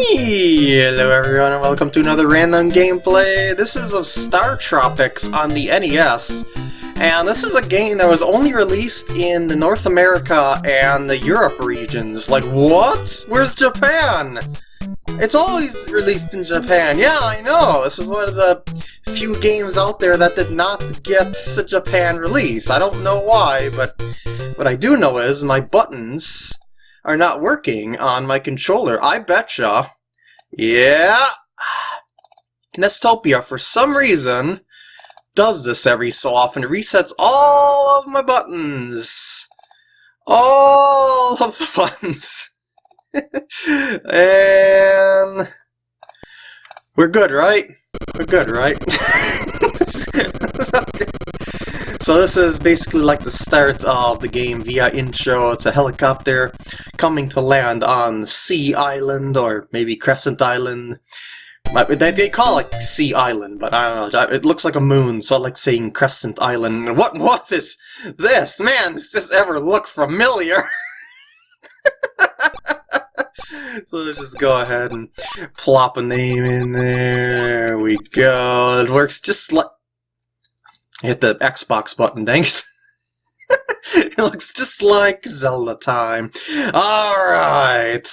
Hello everyone and welcome to another random gameplay. This is of StarTropics on the NES. And this is a game that was only released in the North America and the Europe regions. Like, what? Where's Japan? It's always released in Japan. Yeah, I know. This is one of the few games out there that did not get a Japan release. I don't know why, but what I do know is my buttons are not working on my controller. I betcha. Yeah. Nestopia, for some reason, does this every so often. It resets all of my buttons. All of the buttons. and... We're good, right? We're good, right? So this is basically like the start of the game via intro. It's a helicopter coming to land on C-Island, or maybe Crescent Island. They call it C-Island, but I don't know. It looks like a moon, so I like saying Crescent Island. What what is this? Man, does this ever look familiar? so let's just go ahead and plop a name in there. There we go. It works just like Hit the Xbox button, thanks. it looks just like Zelda time. Alright.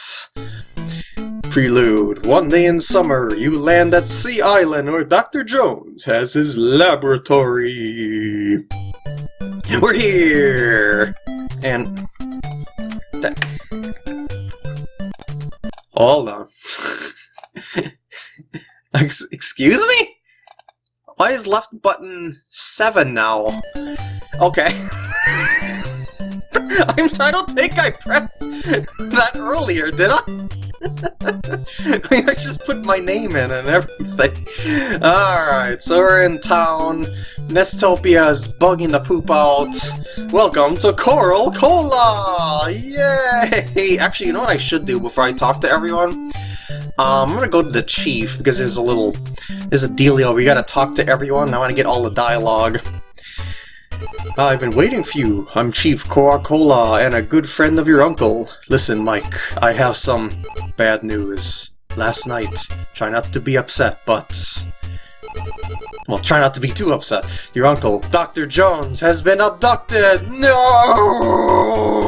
Prelude. One day in summer, you land at C-Island where Dr. Jones has his laboratory. We're here! And... Hold on. Excuse me? Why is left button 7 now? Okay. I'm, I don't think I pressed that earlier, did I? I mean, I just put my name in and everything. Alright, so we're in town. Nestopia is bugging the poop out. Welcome to Coralcola! Yay! Actually, you know what I should do before I talk to everyone? Um, I'm gonna go to the chief because there's a little, there's a dealio. We gotta talk to everyone. I want to get all the dialogue. I've been waiting for you. I'm Chief Coca-Cola and a good friend of your uncle. Listen, Mike, I have some bad news. Last night, try not to be upset, but well, try not to be too upset. Your uncle, Dr. Jones, has been abducted! No!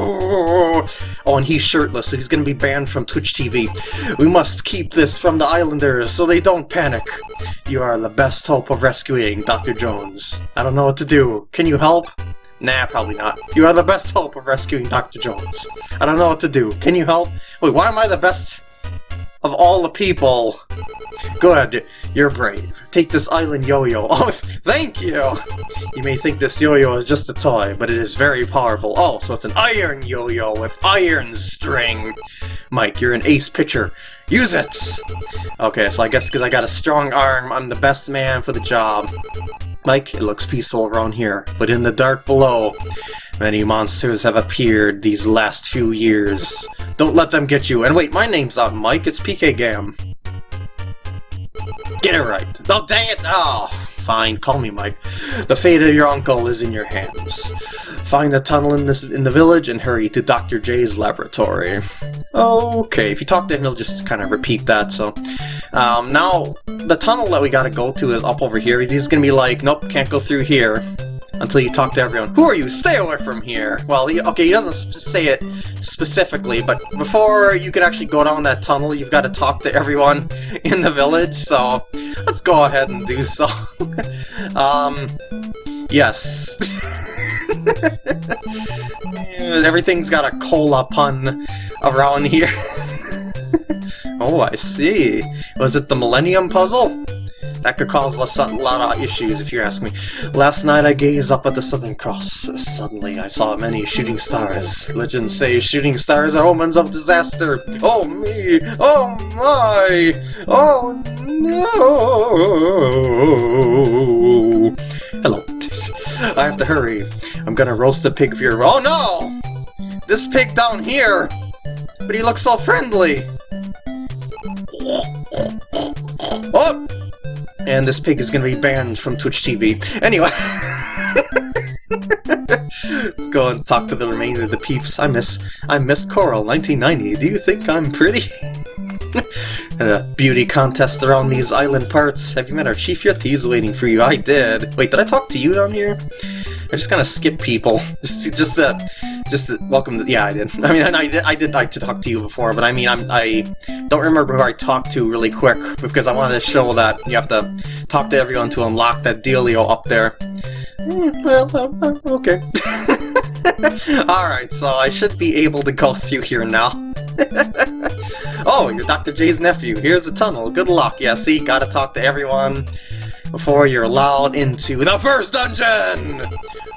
Oh, and he's shirtless, so he's gonna be banned from Twitch TV. We must keep this from the Islanders so they don't panic. You are the best hope of rescuing Dr. Jones. I don't know what to do. Can you help? Nah, probably not. You are the best hope of rescuing Dr. Jones. I don't know what to do. Can you help? Wait, why am I the best of all the people? Good, you're brave. Take this island yo-yo. Oh, thank you! You may think this yo-yo is just a toy, but it is very powerful. Oh, so it's an iron yo-yo with iron string. Mike, you're an ace pitcher. Use it! Okay, so I guess because I got a strong arm, I'm the best man for the job. Mike, it looks peaceful around here, but in the dark below, many monsters have appeared these last few years. Don't let them get you. And wait, my name's not Mike, it's PK Gam. Get it right. Oh, dang it! Oh, fine, call me Mike. The fate of your uncle is in your hands. Find a tunnel in this in the village and hurry to Dr. J's laboratory. Okay, if you talk to him, he'll just kind of repeat that, so... Um, now, the tunnel that we gotta go to is up over here. He's gonna be like, nope, can't go through here until you talk to everyone. Who are you? Stay away from here! Well, he, okay, he doesn't say it specifically, but before you can actually go down that tunnel, you've got to talk to everyone in the village, so let's go ahead and do so. um, yes. Everything's got a cola pun around here. Oh, I see. Was it the Millennium Puzzle? That could cause a lot of issues, if you ask me. Last night I gazed up at the Southern Cross. Suddenly I saw many shooting stars. Legends say shooting stars are omens of disaster. Oh me! Oh my! Oh no! Hello. I have to hurry. I'm gonna roast a pig for your- Oh no! This pig down here! But he looks so friendly! Oh! and this pig is to be banned from Twitch TV. Anyway, let's go and talk to the remainder of the peeps. I miss, I miss Coral, 1990. Do you think I'm pretty? a beauty contest around these island parts. Have you met our chief yet? He's waiting for you. I did. Wait, did I talk to you down here? I just kind of skip people. Just, just, uh, just uh, welcome. To, yeah, I did. I mean, I did. I did like to talk to you before, but I mean, I'm, I don't remember who I talked to really quick because I wanted to show that you have to talk to everyone to unlock that dealio up there. Mm, well, okay. Alright, so I should be able to go through here now. oh, you're Dr. J's nephew. Here's the tunnel. Good luck. Yeah, see, gotta talk to everyone before you're allowed into the first dungeon!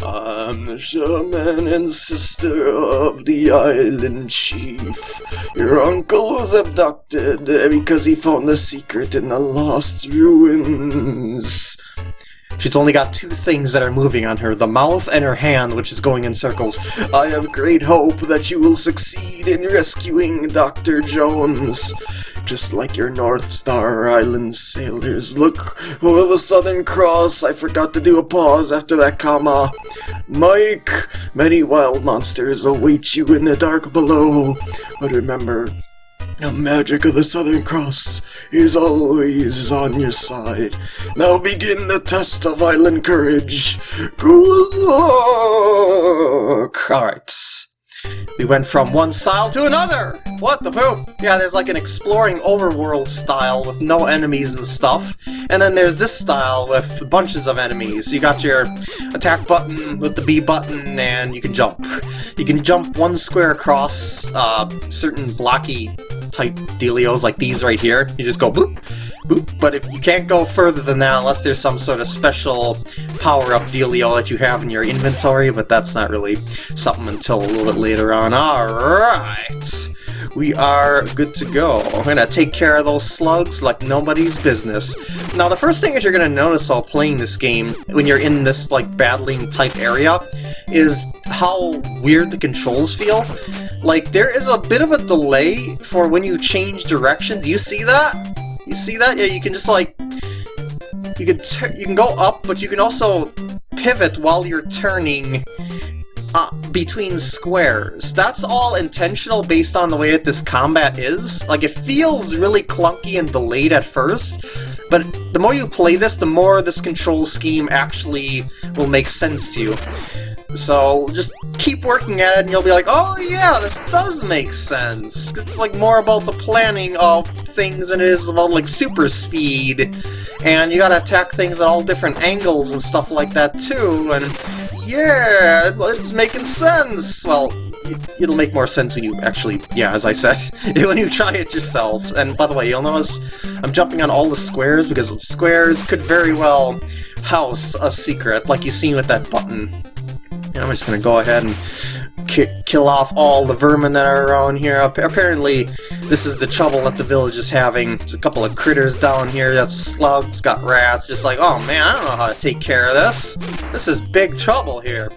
I'm the shaman and sister of the island chief. Your uncle was abducted because he found the secret in the lost ruins. She's only got two things that are moving on her, the mouth and her hand, which is going in circles. I have great hope that you will succeed in rescuing Dr. Jones. Just like your North Star Island sailors. Look over the Southern Cross. I forgot to do a pause after that comma. Mike, many wild monsters await you in the dark below. But remember, the magic of the Southern Cross is always on your side. Now begin the test of island courage. Good luck! Alright. We went from one style to another! What the poop? Yeah, there's like an exploring overworld style with no enemies and stuff. And then there's this style with bunches of enemies. You got your attack button with the B button and you can jump. You can jump one square across uh, certain blocky type dealios like these right here. You just go boop, boop. But if you can't go further than that unless there's some sort of special power-up dealio that you have in your inventory, but that's not really something until a little bit later on. Alright, we are good to go. I'm gonna take care of those slugs like nobody's business. Now the first thing that you're gonna notice while playing this game, when you're in this like battling type area, is how weird the controls feel. Like, there is a bit of a delay for when you change directions. You see that? You see that? Yeah, you can just, like... You can, you can go up, but you can also pivot while you're turning uh, between squares. That's all intentional based on the way that this combat is. Like, it feels really clunky and delayed at first, but the more you play this, the more this control scheme actually will make sense to you. So just keep working at it and you'll be like, oh yeah, this does make sense. It's like more about the planning of things than it is about like super speed. And you gotta attack things at all different angles and stuff like that too. And yeah, it's making sense. Well, it'll make more sense when you actually, yeah, as I said, when you try it yourself. And by the way, you'll notice I'm jumping on all the squares because squares could very well house a secret, like you seen with that button. I'm just gonna go ahead and ki kill off all the vermin that are around here. Apparently, this is the trouble that the village is having. There's a couple of critters down here. That's slugs, got rats. Just like, oh man, I don't know how to take care of this. This is big trouble here.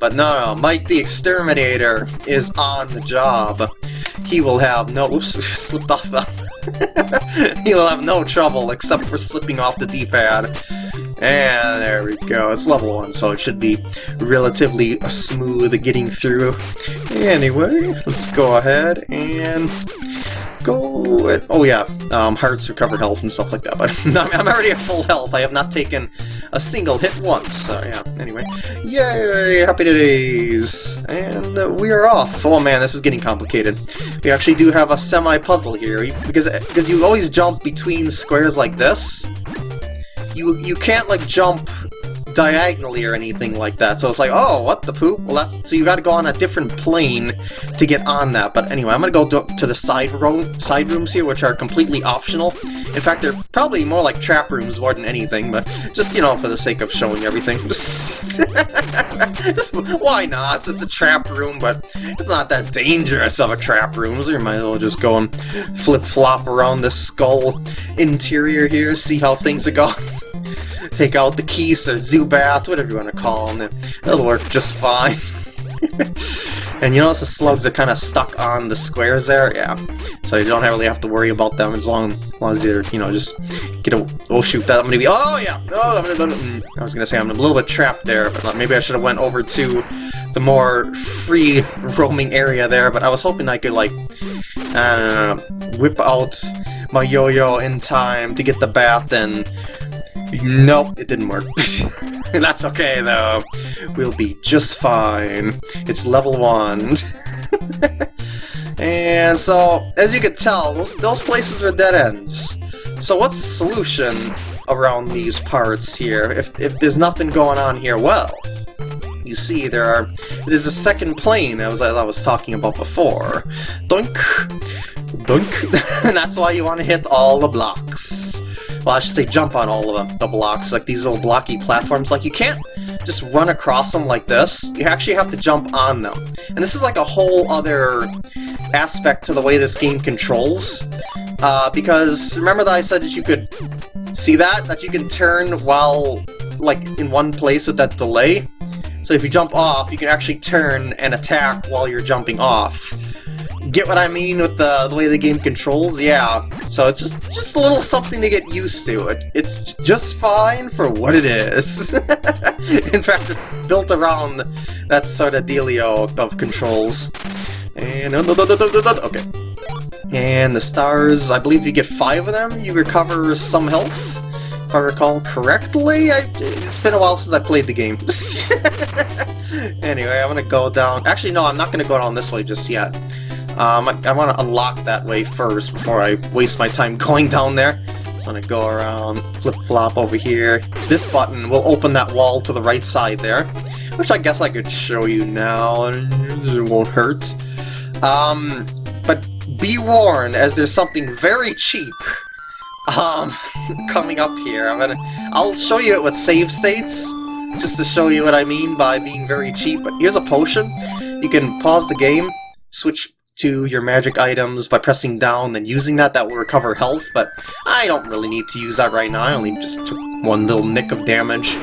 But no, no, Mike the Exterminator is on the job. He will have no... Oops, slipped off the... he will have no trouble except for slipping off the D-pad. And there we go, it's level 1, so it should be relatively smooth getting through. Anyway, let's go ahead and go... At, oh yeah, um, hearts recover health and stuff like that, but I'm already at full health, I have not taken a single hit once, so yeah, anyway. Yay, happy days! And uh, we are off. Oh man, this is getting complicated. We actually do have a semi-puzzle here, because, because you always jump between squares like this, you you can't like jump diagonally or anything like that. So it's like, oh, what the poop? Well, that's so you got to go on a different plane to get on that. But anyway, I'm gonna go to, to the side room side rooms here, which are completely optional. In fact, they're probably more like trap rooms more than anything. But just you know, for the sake of showing everything, why not? It's a trap room, but it's not that dangerous of a trap room. So you might as well just go and flip flop around the skull interior here, see how things are going take out the keys or Zubat, whatever you want to call them. It'll work just fine. and you notice the slugs are kind of stuck on the squares there? Yeah. So you don't really have to worry about them as long, as, you're, you know, just get a... Oh shoot, that I'm gonna be... Oh yeah! Oh, I'm gonna... Mm, I was gonna say I'm a little bit trapped there, but maybe I should have went over to the more free roaming area there, but I was hoping I could, like, and uh, whip out my yo-yo in time to get the bath and nope, it didn't work. That's okay, though. We'll be just fine. It's level 1. and so, as you can tell, those, those places are dead ends. So what's the solution around these parts here if, if there's nothing going on here? Well, you see there are there's a second plane as I was talking about before. Dunk, dunk, and that's why you want to hit all the blocks. Well, I should say jump on all of them, the blocks, like these little blocky platforms. Like you can't just run across them like this. You actually have to jump on them. And this is like a whole other aspect to the way this game controls. Uh, because remember that I said that you could see that? That you can turn while, like, in one place with that delay? So if you jump off, you can actually turn and attack while you're jumping off. Get what I mean with the, the way the game controls? Yeah. So it's just, just a little something to get used to. It, it's just fine for what it is. In fact, it's built around that sort of dealio of controls. And... Oh, okay. And the stars, I believe you get five of them, you recover some health, if I recall correctly. I, it's been a while since I played the game. anyway, I'm gonna go down... Actually, no, I'm not gonna go down this way just yet. Um, I, I want to unlock that way first before I waste my time going down there. I'm gonna go around, flip-flop over here. This button will open that wall to the right side there, which I guess I could show you now, it won't hurt. Um, but be warned, as there's something very cheap um, coming up here. I'm gonna, I'll show you it with save states, just to show you what I mean by being very cheap. But here's a potion. You can pause the game, switch to your magic items by pressing down, then using that, that will recover health, but I don't really need to use that right now, I only just took one little nick of damage.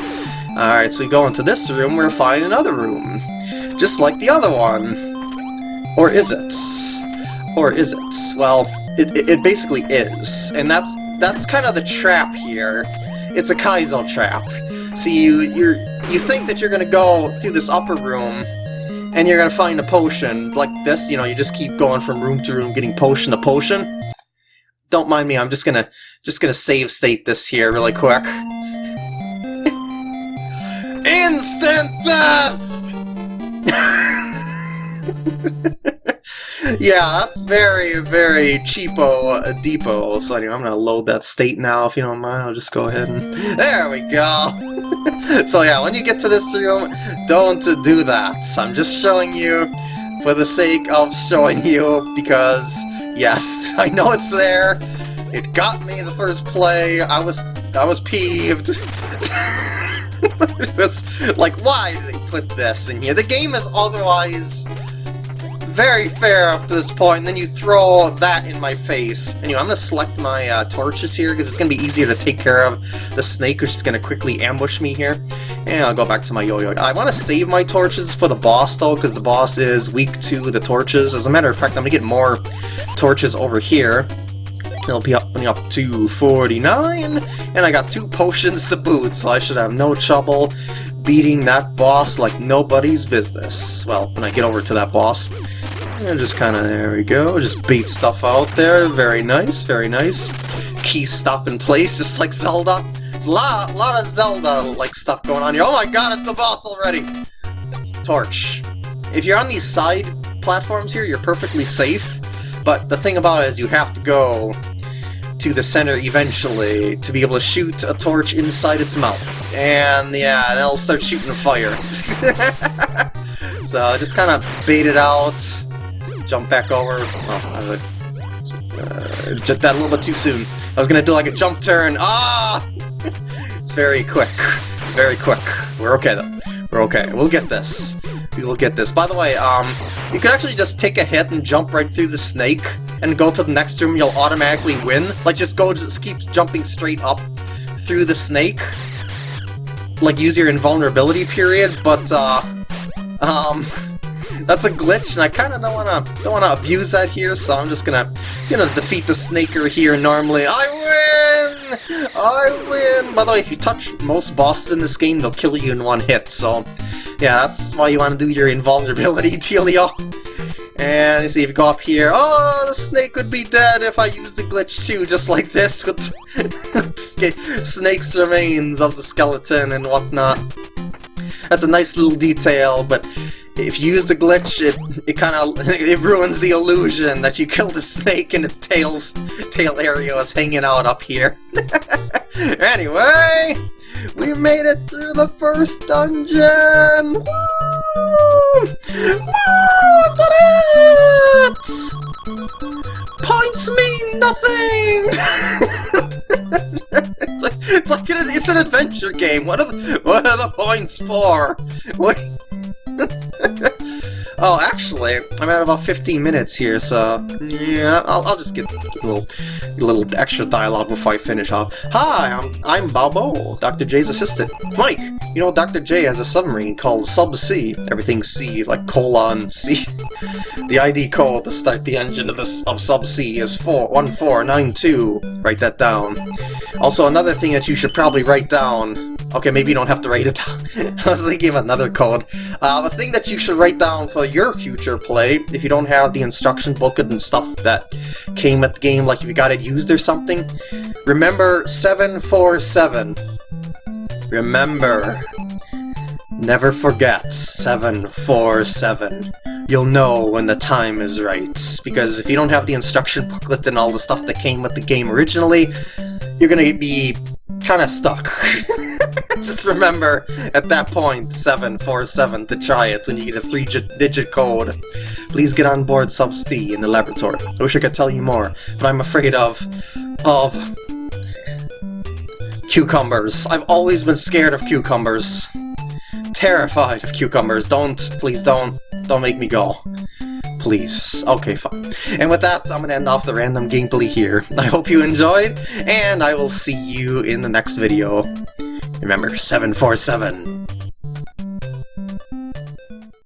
Alright, so we go into this room, we're find another room. Just like the other one. Or is it? Or is it? Well, it, it, it basically is, and that's that's kind of the trap here. It's a Kaizo trap. See, you you you think that you're gonna go through this upper room, and you're gonna find a potion like this. You know, you just keep going from room to room, getting potion to potion. Don't mind me. I'm just gonna just gonna save state this here really quick. Instant death. yeah, that's very, very cheapo uh, depot. So anyway, I'm gonna load that state now, if you don't mind. I'll just go ahead and... There we go! so yeah, when you get to this room, don't do that. I'm just showing you for the sake of showing you, because, yes, I know it's there. It got me the first play. I was, I was peeved. it was like, why did they put this in here? The game is otherwise very fair up to this point, and then you throw that in my face. Anyway, I'm going to select my uh, torches here, because it's going to be easier to take care of the snake, which is going to quickly ambush me here. And I'll go back to my yo-yo. I want to save my torches for the boss, though, because the boss is weak to the torches. As a matter of fact, I'm going to get more torches over here. It'll be up, up to 49, and I got two potions to boot, so I should have no trouble beating that boss like nobody's business. Well, when I get over to that boss. And just kind of, there we go, just beat stuff out there. Very nice, very nice. Key stop in place, just like Zelda. There's a lot, lot of Zelda-like stuff going on here. Oh my god, it's the boss already! Torch. If you're on these side platforms here, you're perfectly safe. But the thing about it is you have to go to the center eventually to be able to shoot a torch inside its mouth. And yeah, and it'll start shooting fire. so just kind of bait it out, jump back over. Oh, uh, that a little bit too soon. I was gonna do like a jump turn. Ah! it's very quick. Very quick. We're okay though. We're okay. We'll get this. We will get this. By the way, um, you could actually just take a hit and jump right through the snake and go to the next room, you'll automatically win. Like, just go, just keep jumping straight up through the snake. Like, use your invulnerability period, but, uh, um, that's a glitch, and I kind of don't want to don't want to abuse that here, so I'm just gonna you know defeat the snaker here normally. I win! I win! By the way, if you touch most bosses in this game, they'll kill you in one hit, so yeah, that's why you want to do your invulnerability, Telio. And you see if you go up here, oh, the snake would be dead if I used the glitch too, just like this with snake's remains of the skeleton and whatnot. That's a nice little detail, but if you use the glitch, it it kind of it ruins the illusion that you killed a snake and its tail's tail area is hanging out up here. anyway, we made it through the first dungeon. Woo! Woo! Did it! Points mean nothing. it's like it's like an, it's an adventure game. What are the, what are the points for? What? Oh, actually, I'm at about 15 minutes here, so yeah, I'll, I'll just get a little, a little extra dialogue before I finish off. Hi, I'm I'm Baboo, Dr. J's assistant. Mike, you know Dr. J has a submarine called Sub-C. Everything's C, like colon C. the ID code to start the engine of this of Sub-C is 41492. Write that down. Also, another thing that you should probably write down Okay, maybe you don't have to write it down. I was thinking of another code. Uh, a thing that you should write down for your future play, if you don't have the instruction booklet and stuff that came at the game, like if you got it used or something, remember 747. Remember. Never forget 747. You'll know when the time is right, because if you don't have the instruction booklet and all the stuff that came with the game originally, you're gonna be kind of stuck. Just remember, at that point, 747 to try it when you get a three-digit code. Please get on board Sub-C in the laboratory. I wish I could tell you more, but I'm afraid of... of... cucumbers. I've always been scared of cucumbers. Terrified of cucumbers. Don't, please don't, don't make me go please. Okay, fine. And with that, I'm to end off the random gameplay here. I hope you enjoyed, and I will see you in the next video. Remember, 747.